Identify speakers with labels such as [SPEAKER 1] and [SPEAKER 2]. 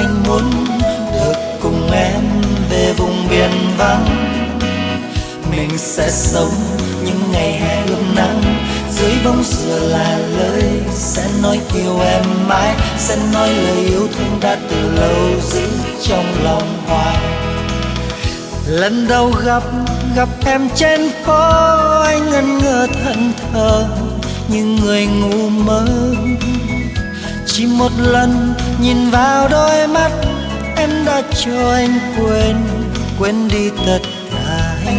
[SPEAKER 1] anh muốn được cùng em về vùng biển vắng. Mình sẽ sống những ngày hè ươm nắng. Dưới bóng dừa là lời sẽ nói yêu em mãi, sẽ nói lời yêu thương đã từ lâu giữ trong lòng hoài. Lần đầu gặp gặp em trên phố, anh ngẩn ngơ thần thờ. Như người ngu mơ chỉ một lần nhìn vào đôi mắt, em đã cho anh quên quên đi tất